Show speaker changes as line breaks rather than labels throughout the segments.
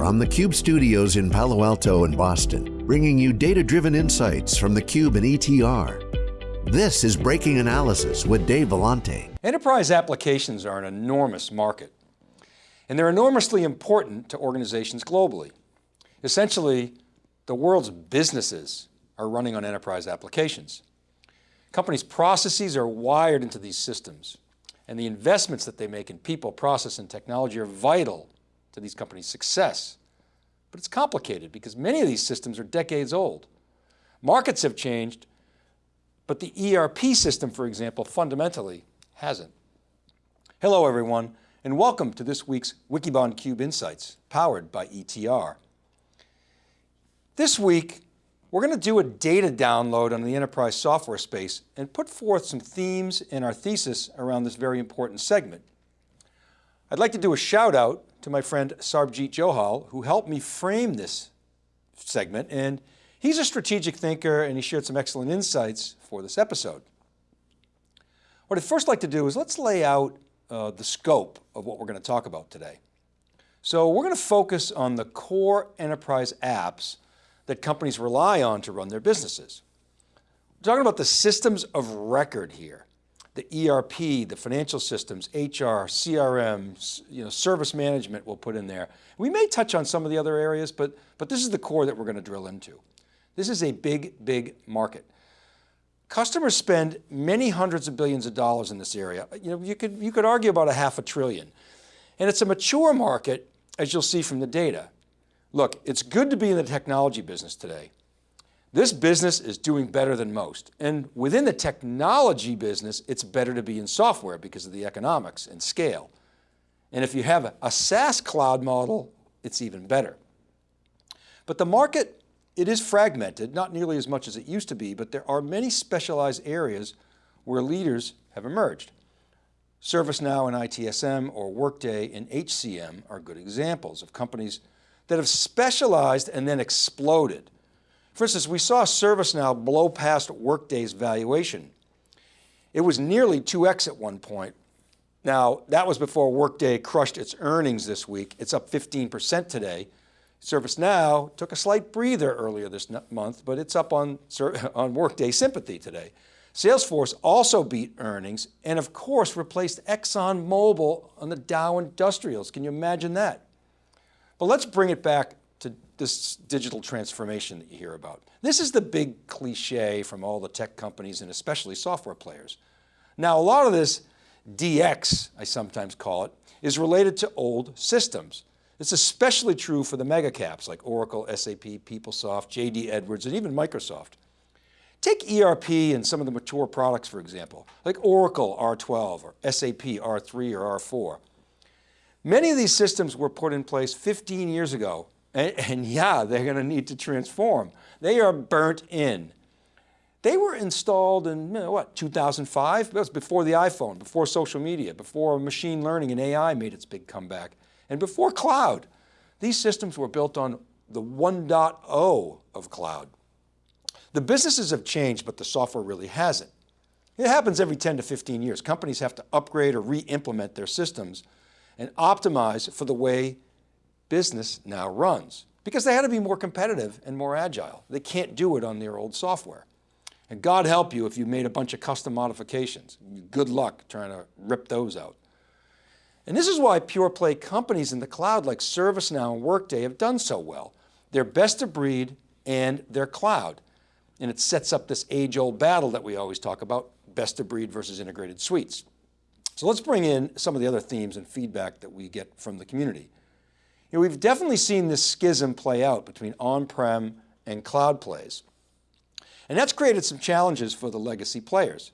from the Cube studios in Palo Alto and Boston, bringing you data-driven insights from the Cube and ETR. This is Breaking Analysis with Dave Vellante.
Enterprise applications are an enormous market, and they're enormously important to organizations globally. Essentially, the world's businesses are running on enterprise applications. Companies' processes are wired into these systems, and the investments that they make in people, process, and technology are vital to these companies' success. But it's complicated because many of these systems are decades old. Markets have changed, but the ERP system, for example, fundamentally hasn't. Hello everyone, and welcome to this week's Wikibon Cube Insights, powered by ETR. This week, we're going to do a data download on the enterprise software space and put forth some themes in our thesis around this very important segment. I'd like to do a shout out to my friend Sarbjeet Johal, who helped me frame this segment. And he's a strategic thinker and he shared some excellent insights for this episode. What I'd first like to do is let's lay out uh, the scope of what we're going to talk about today. So we're going to focus on the core enterprise apps that companies rely on to run their businesses. We're talking about the systems of record here the ERP, the financial systems, HR, CRM, you know, service management we'll put in there. We may touch on some of the other areas, but, but this is the core that we're going to drill into. This is a big, big market. Customers spend many hundreds of billions of dollars in this area. You know, you could, you could argue about a half a trillion. And it's a mature market, as you'll see from the data. Look, it's good to be in the technology business today. This business is doing better than most. And within the technology business, it's better to be in software because of the economics and scale. And if you have a SaaS cloud model, it's even better. But the market, it is fragmented, not nearly as much as it used to be, but there are many specialized areas where leaders have emerged. ServiceNow and ITSM or Workday and HCM are good examples of companies that have specialized and then exploded for instance, we saw ServiceNow blow past Workday's valuation. It was nearly 2X at one point. Now, that was before Workday crushed its earnings this week. It's up 15% today. ServiceNow took a slight breather earlier this month, but it's up on, on Workday sympathy today. Salesforce also beat earnings and of course replaced ExxonMobil on the Dow Industrials. Can you imagine that? But let's bring it back this digital transformation that you hear about. This is the big cliche from all the tech companies and especially software players. Now, a lot of this DX, I sometimes call it, is related to old systems. It's especially true for the mega caps like Oracle, SAP, PeopleSoft, JD Edwards, and even Microsoft. Take ERP and some of the mature products, for example, like Oracle R12 or SAP R3 or R4. Many of these systems were put in place 15 years ago and, and yeah, they're going to need to transform. They are burnt in. They were installed in you know, what, 2005? That was before the iPhone, before social media, before machine learning and AI made its big comeback, and before cloud. These systems were built on the 1.0 of cloud. The businesses have changed, but the software really hasn't. It happens every 10 to 15 years. Companies have to upgrade or re-implement their systems and optimize for the way business now runs because they had to be more competitive and more agile. They can't do it on their old software. And God help you if you made a bunch of custom modifications. Good luck trying to rip those out. And this is why pure play companies in the cloud like ServiceNow and Workday have done so well. They're best of breed and they're cloud. And it sets up this age old battle that we always talk about, best of breed versus integrated suites. So let's bring in some of the other themes and feedback that we get from the community. You know, we've definitely seen this schism play out between on-prem and cloud plays. And that's created some challenges for the legacy players.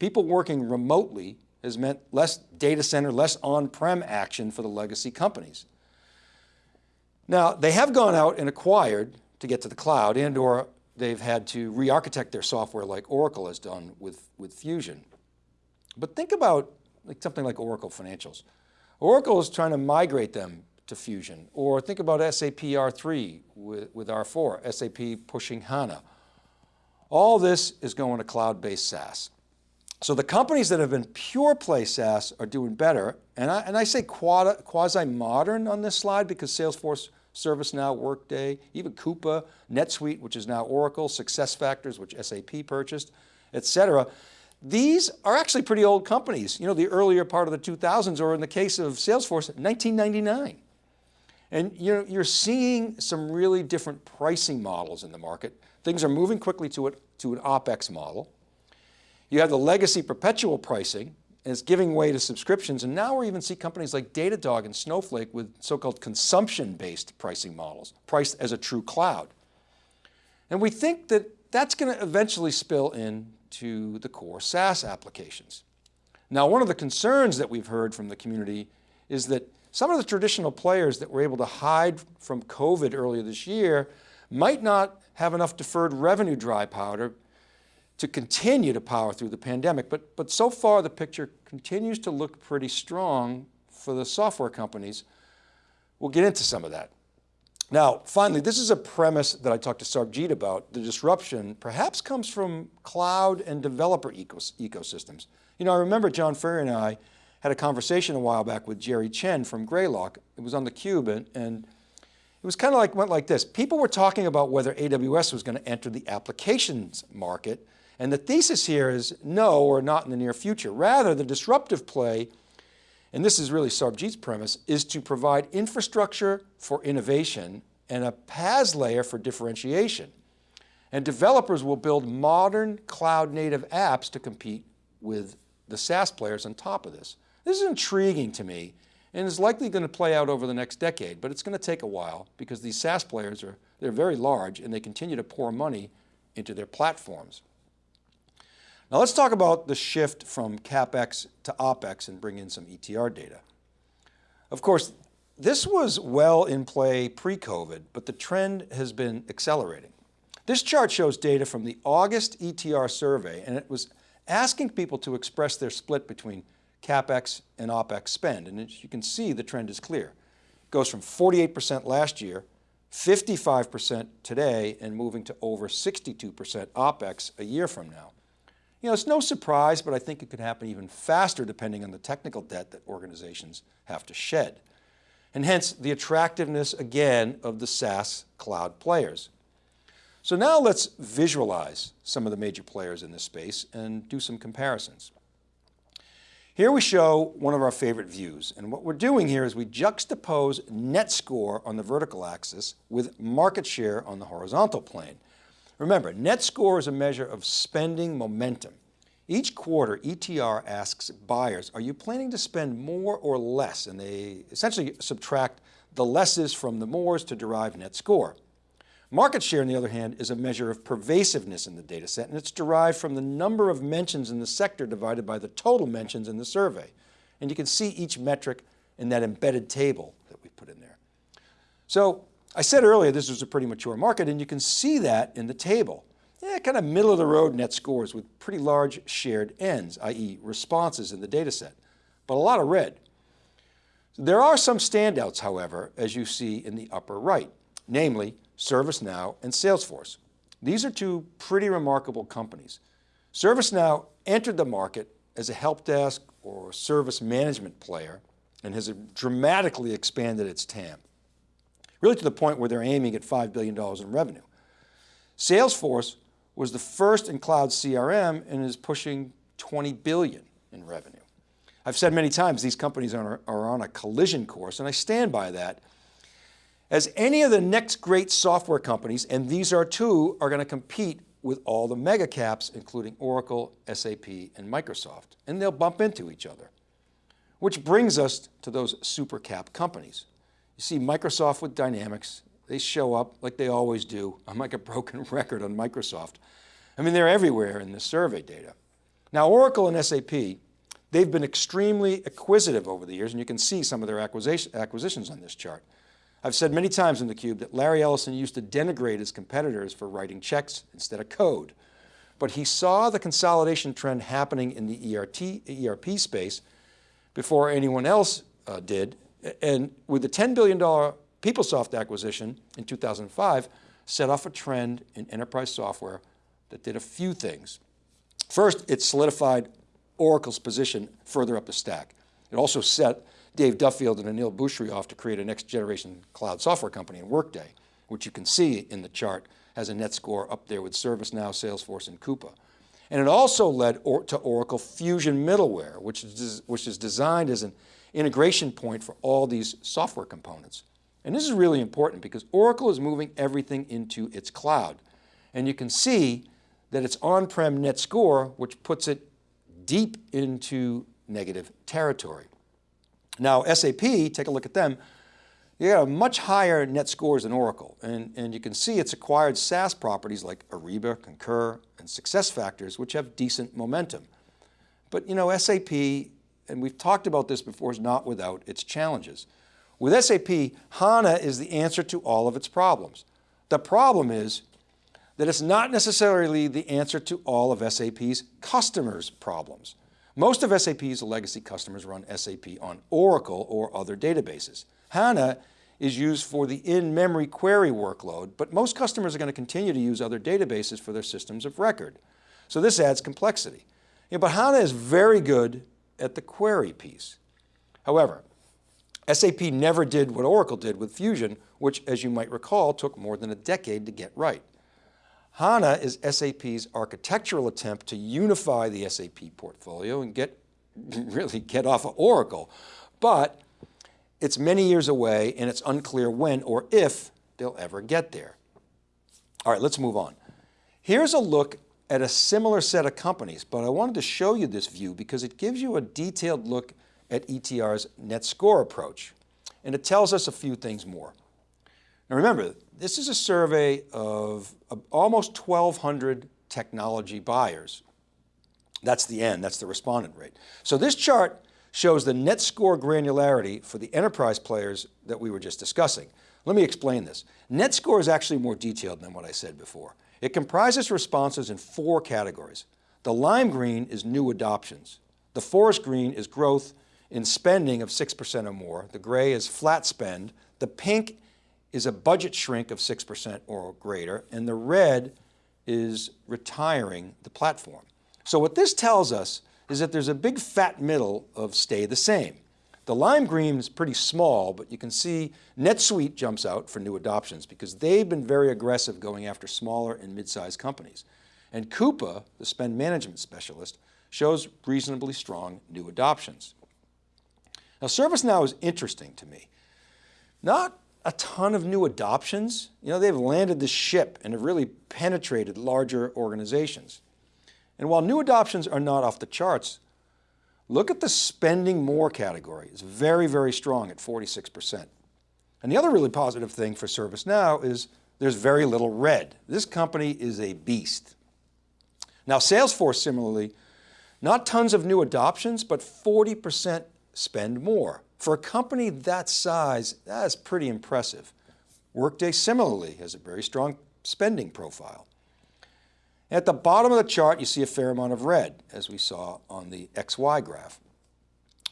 People working remotely has meant less data center, less on-prem action for the legacy companies. Now, they have gone out and acquired to get to the cloud and or they've had to re-architect their software like Oracle has done with, with Fusion. But think about like something like Oracle Financials. Oracle is trying to migrate them to Fusion. Or think about SAP R3 with, with R4, SAP pushing HANA. All this is going to cloud-based SaaS. So the companies that have been pure play SaaS are doing better. And I, and I say quasi-modern on this slide because Salesforce, ServiceNow, Workday, even Coupa, NetSuite, which is now Oracle, SuccessFactors, which SAP purchased, et cetera. These are actually pretty old companies. You know, the earlier part of the 2000s, or in the case of Salesforce, 1999. And you know, you're seeing some really different pricing models in the market. Things are moving quickly to, it, to an OpEx model. You have the legacy perpetual pricing, and it's giving way to subscriptions. And now we even see companies like Datadog and Snowflake with so-called consumption-based pricing models, priced as a true cloud. And we think that that's going to eventually spill into the core SaaS applications. Now, one of the concerns that we've heard from the community is that some of the traditional players that were able to hide from COVID earlier this year might not have enough deferred revenue dry powder to continue to power through the pandemic. But, but so far the picture continues to look pretty strong for the software companies. We'll get into some of that. Now, finally, this is a premise that I talked to Sarbjeet about. The disruption perhaps comes from cloud and developer ecos ecosystems. You know, I remember John Furrier and I had a conversation a while back with Jerry Chen from Greylock. It was on theCUBE and, and it was kind of like, went like this. People were talking about whether AWS was going to enter the applications market and the thesis here is no, or not in the near future. Rather, the disruptive play, and this is really Sarbjeet's premise, is to provide infrastructure for innovation and a PaaS layer for differentiation. And developers will build modern cloud native apps to compete with the SaaS players on top of this. This is intriguing to me and is likely going to play out over the next decade, but it's going to take a while because these SaaS players are, they're very large and they continue to pour money into their platforms. Now let's talk about the shift from CapEx to OpEx and bring in some ETR data. Of course, this was well in play pre-COVID, but the trend has been accelerating. This chart shows data from the August ETR survey, and it was asking people to express their split between CapEx and OpEx spend. And as you can see, the trend is clear. It goes from 48% last year, 55% today, and moving to over 62% OpEx a year from now. You know, it's no surprise, but I think it could happen even faster depending on the technical debt that organizations have to shed. And hence the attractiveness again of the SaaS cloud players. So now let's visualize some of the major players in this space and do some comparisons. Here we show one of our favorite views. And what we're doing here is we juxtapose net score on the vertical axis with market share on the horizontal plane. Remember, net score is a measure of spending momentum. Each quarter, ETR asks buyers, are you planning to spend more or less? And they essentially subtract the lesses from the mores to derive net score. Market share, on the other hand, is a measure of pervasiveness in the data set, and it's derived from the number of mentions in the sector divided by the total mentions in the survey. And you can see each metric in that embedded table that we put in there. So I said earlier this was a pretty mature market and you can see that in the table. Yeah, kind of middle of the road net scores with pretty large shared ends, i.e. responses in the data set, but a lot of red. There are some standouts, however, as you see in the upper right, namely ServiceNow and Salesforce. These are two pretty remarkable companies. ServiceNow entered the market as a help desk or service management player and has dramatically expanded its TAM really to the point where they're aiming at $5 billion in revenue. Salesforce was the first in cloud CRM and is pushing 20 billion in revenue. I've said many times these companies are, are on a collision course and I stand by that. As any of the next great software companies, and these are two, are going to compete with all the mega caps, including Oracle, SAP, and Microsoft, and they'll bump into each other. Which brings us to those super cap companies. You see Microsoft with Dynamics, they show up like they always do. I'm like a broken record on Microsoft. I mean, they're everywhere in the survey data. Now, Oracle and SAP, they've been extremely acquisitive over the years, and you can see some of their acquisitions on this chart. I've said many times in theCUBE that Larry Ellison used to denigrate his competitors for writing checks instead of code. But he saw the consolidation trend happening in the ERT, ERP space before anyone else uh, did, and with the $10 billion PeopleSoft acquisition in 2005, set off a trend in enterprise software that did a few things. First, it solidified Oracle's position further up the stack. It also set Dave Duffield and Aneel Bhusri off to create a next generation cloud software company in Workday, which you can see in the chart has a net score up there with ServiceNow, Salesforce, and Coupa. And it also led or to Oracle Fusion Middleware, which is, which is designed as an integration point for all these software components. And this is really important because Oracle is moving everything into its cloud. And you can see that it's on-prem net score, which puts it deep into negative territory. Now SAP, take a look at them, they got a much higher net scores than Oracle. And, and you can see it's acquired SaaS properties like Ariba, Concur, and SuccessFactors, which have decent momentum. But you know, SAP, and we've talked about this before, is not without its challenges. With SAP, HANA is the answer to all of its problems. The problem is that it's not necessarily the answer to all of SAP's customers' problems. Most of SAP's legacy customers run SAP on Oracle or other databases. HANA is used for the in-memory query workload, but most customers are going to continue to use other databases for their systems of record. So this adds complexity. Yeah, but HANA is very good at the query piece. However, SAP never did what Oracle did with Fusion, which as you might recall, took more than a decade to get right. HANA is SAP's architectural attempt to unify the SAP portfolio and get, really get off of Oracle. But it's many years away and it's unclear when or if they'll ever get there. All right, let's move on. Here's a look at a similar set of companies, but I wanted to show you this view because it gives you a detailed look at ETR's net score approach. And it tells us a few things more. Now remember, this is a survey of, almost 1,200 technology buyers. That's the end, that's the respondent rate. So this chart shows the net score granularity for the enterprise players that we were just discussing. Let me explain this. Net score is actually more detailed than what I said before. It comprises responses in four categories. The lime green is new adoptions. The forest green is growth in spending of 6% or more. The gray is flat spend. The pink is a budget shrink of 6% or greater. And the red is retiring the platform. So what this tells us is that there's a big fat middle of stay the same. The lime green is pretty small, but you can see NetSuite jumps out for new adoptions because they've been very aggressive going after smaller and mid-sized companies. And Coupa, the spend management specialist, shows reasonably strong new adoptions. Now ServiceNow is interesting to me. Not a ton of new adoptions. You know, they've landed the ship and have really penetrated larger organizations. And while new adoptions are not off the charts, look at the spending more category. It's very, very strong at 46%. And the other really positive thing for ServiceNow is there's very little red. This company is a beast. Now Salesforce similarly, not tons of new adoptions, but 40% spend more. For a company that size, that's pretty impressive. Workday similarly has a very strong spending profile. At the bottom of the chart, you see a fair amount of red, as we saw on the XY graph.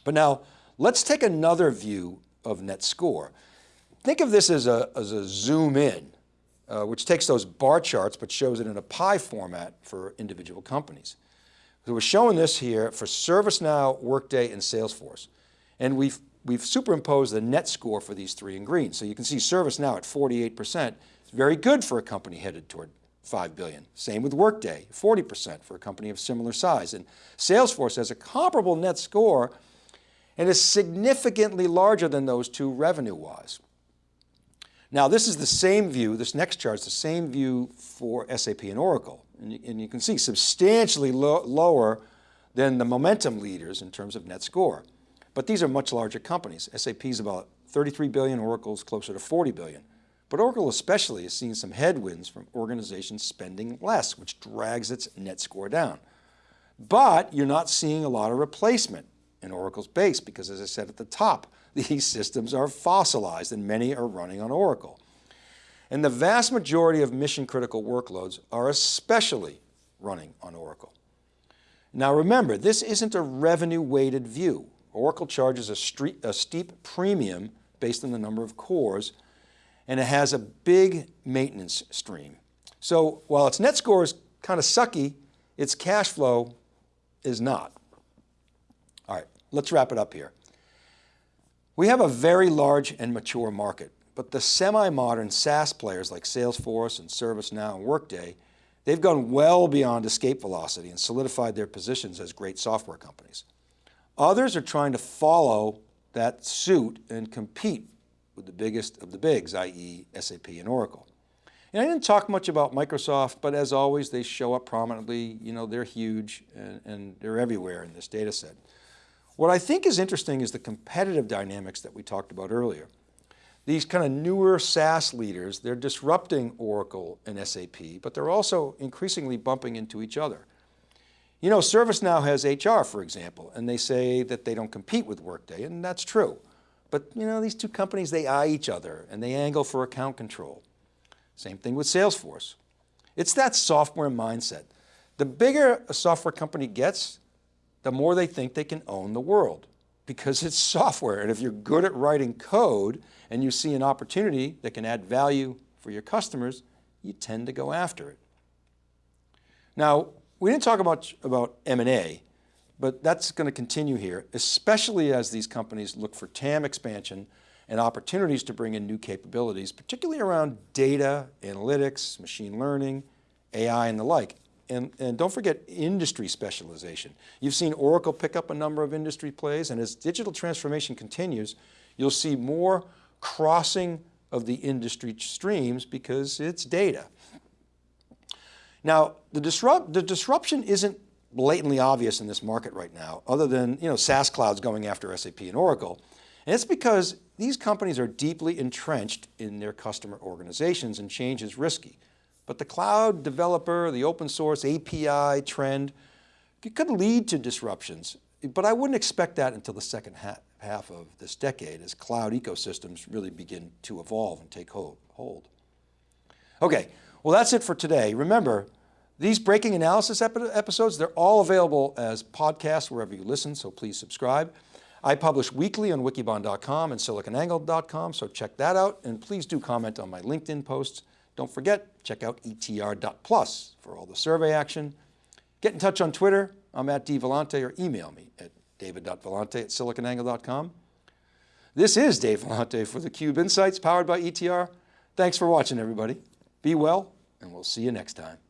But now, let's take another view of net score. Think of this as a, as a zoom in, uh, which takes those bar charts but shows it in a pie format for individual companies. So we're showing this here for ServiceNow, Workday, and Salesforce. And we've, we've superimposed the net score for these three in green. So you can see ServiceNow at 48%. It's very good for a company headed toward 5 billion. Same with Workday, 40% for a company of similar size. And Salesforce has a comparable net score and is significantly larger than those two revenue-wise. Now this is the same view, this next chart is the same view for SAP and Oracle. And you, and you can see substantially lo lower than the momentum leaders in terms of net score. But these are much larger companies. SAP is about 33 billion, Oracle's closer to 40 billion. But Oracle especially has seen some headwinds from organizations spending less, which drags its net score down. But you're not seeing a lot of replacement in Oracle's base because as I said at the top, these systems are fossilized and many are running on Oracle. And the vast majority of mission critical workloads are especially running on Oracle. Now remember, this isn't a revenue weighted view. Oracle charges a, street, a steep premium based on the number of cores, and it has a big maintenance stream. So while its net score is kind of sucky, its cash flow is not. All right, let's wrap it up here. We have a very large and mature market, but the semi-modern SaaS players like Salesforce and ServiceNow and Workday, they've gone well beyond escape velocity and solidified their positions as great software companies. Others are trying to follow that suit and compete with the biggest of the bigs, i.e. SAP and Oracle. And I didn't talk much about Microsoft, but as always, they show up prominently. You know, they're huge and, and they're everywhere in this data set. What I think is interesting is the competitive dynamics that we talked about earlier. These kind of newer SaaS leaders, they're disrupting Oracle and SAP, but they're also increasingly bumping into each other. You know, ServiceNow has HR, for example, and they say that they don't compete with Workday, and that's true. But you know, these two companies, they eye each other and they angle for account control. Same thing with Salesforce. It's that software mindset. The bigger a software company gets, the more they think they can own the world because it's software. And if you're good at writing code and you see an opportunity that can add value for your customers, you tend to go after it. Now, we didn't talk much about M&A, but that's going to continue here, especially as these companies look for TAM expansion and opportunities to bring in new capabilities, particularly around data, analytics, machine learning, AI and the like. And, and don't forget industry specialization. You've seen Oracle pick up a number of industry plays and as digital transformation continues, you'll see more crossing of the industry streams because it's data. Now, the, disrupt, the disruption isn't blatantly obvious in this market right now, other than you know, SaaS clouds going after SAP and Oracle. And it's because these companies are deeply entrenched in their customer organizations and change is risky. But the cloud developer, the open source API trend, it could lead to disruptions, but I wouldn't expect that until the second half of this decade as cloud ecosystems really begin to evolve and take hold. Okay, well that's it for today. Remember, these breaking analysis episodes, they're all available as podcasts wherever you listen, so please subscribe. I publish weekly on wikibon.com and siliconangle.com, so check that out. And please do comment on my LinkedIn posts. Don't forget, check out etr.plus for all the survey action. Get in touch on Twitter. I'm at dvellante or email me at david.vellante at siliconangle.com. This is Dave Vellante for theCUBE Insights powered by ETR. Thanks for watching everybody. Be well and we'll see you next time.